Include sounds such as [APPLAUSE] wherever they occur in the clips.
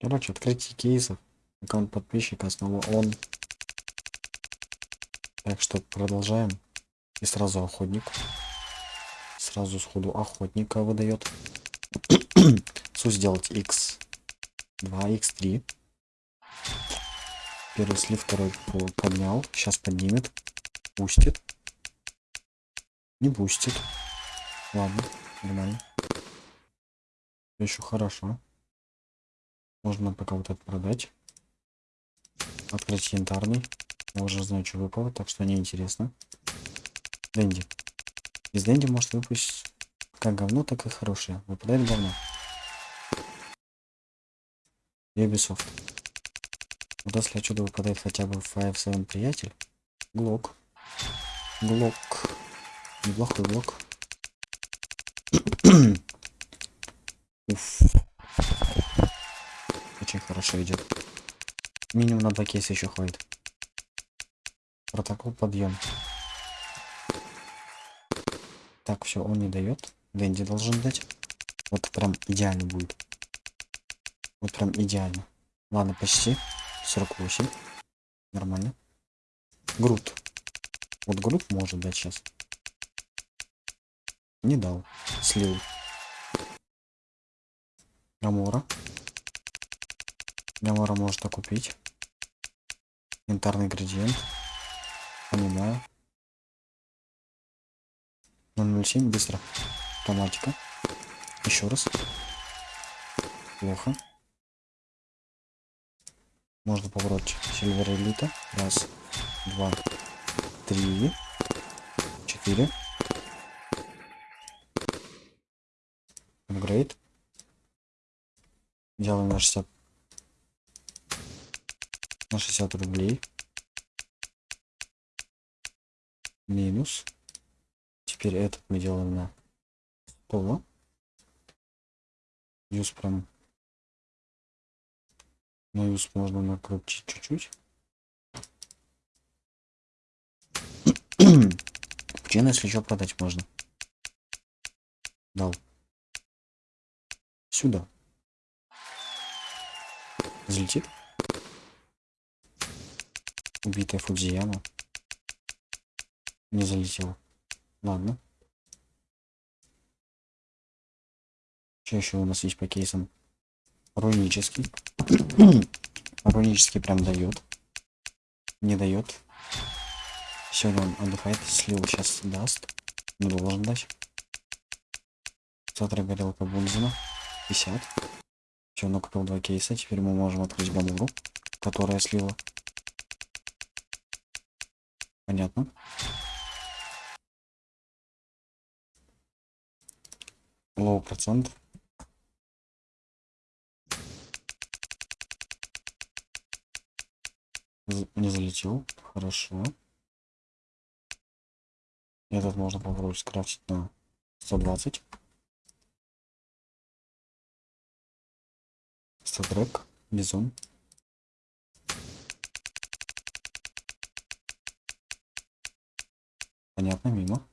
Короче, открытие кейсов. Аккаунт подписчика снова он. Так что продолжаем. И сразу охотник. Сразу сходу охотника выдает. [CLEARS THROAT] Су сделать x2, x3. Первый слив, второй поднял. Сейчас поднимет. Пустит. Не пустит. Ладно, нормально. Еще хорошо. Можно пока вот это продать. Открыть янтарный. Я уже знаю, что выпало, так что неинтересно. Дэнди. Из Дэнди может выпустить как говно, так и хорошее. Выпадает говно. Ubisoft. Вот если отсюда выпадает хотя бы 5-7 приятель. Глок. Глок. Неплохой блок. Уф. Очень хорошо идет. Минимум на два кейса еще хватит. Протокол подъем. Так, все, он не дает. Дэнди должен дать. Вот прям идеально будет. Вот прям идеально. Ладно, почти. 48. Нормально. Грут. Вот Грут может дать сейчас. Не дал. Слил. Гамора. Гамора может окупить. Янтарный градиент. Понимаю. 007 быстро. Автоматика. Еще раз. Плохо. Можно попробовать Сильвер Элита. Раз, два, три, четыре. Апгрейд. Делаем на 60 на 60 рублей. Минус. Теперь этот мы делаем на 100. Юз прям. На юз можно накрутить чуть-чуть. [CLEARS THROAT] Пчина, если еще продать можно. Дал. Сюда. Взлетит. Убитая Фудзияма. Не залетела. Ладно. Что еще у нас есть по кейсам? Рунический. [CLEARS THROAT] Рунический прям дает. Не дает. Сегодня он отдыхает. Слил сейчас даст. Не должен дать. Завтра горелка Бунзена. 50. Все, накупил два кейса. Теперь мы можем открыть Гамуру, которая слила. Понятно. Лоу процент. Не залетел. Хорошо. Этот можно попробовать скрафтить на 120. Статрек. Бизон. Понятно, мимо.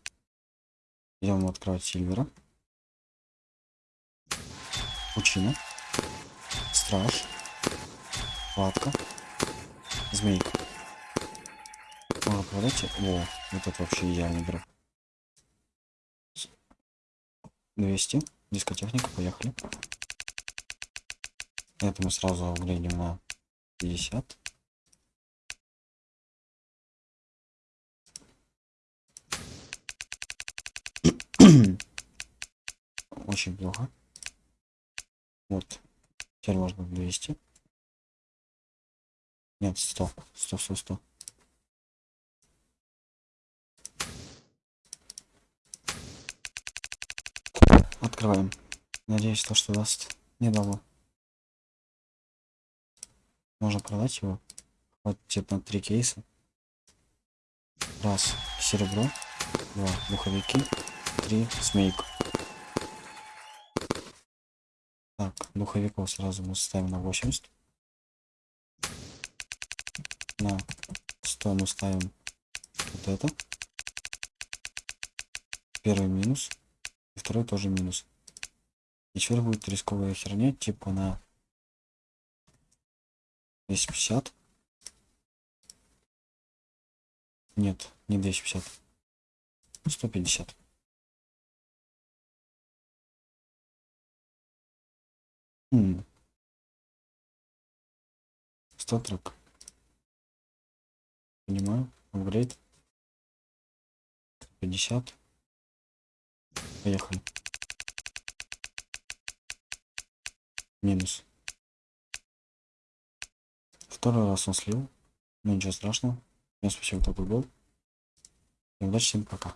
Идем открывать Сильвера. Пучина. Страж. Хватка. Змейка. Можно продать. О, вот это вообще идеальный дроп. 200. Дискотехника, поехали. Это мы сразу выглядим на 50. Очень плохо. Вот. Теперь можно 200. Нет, 100. 100, 100, 100. Открываем. Надеюсь, то, что даст. Не дало. Можно продать его. Хватит на три кейса. Раз. Серебро. Два. Духовики. Три. Смейк. Так, духовиков сразу мы ставим на 80. На 100 мы ставим вот это. Первый минус. И второй тоже минус. И теперь будет рисковая херня, типа на 250. Нет, не 250. 150. Статрек. Понимаю. Апгрейд. 50. Поехали. Минус. Второй раз он слил. Ну ничего страшного. Всем спасибо, кто был. Удачи всем пока.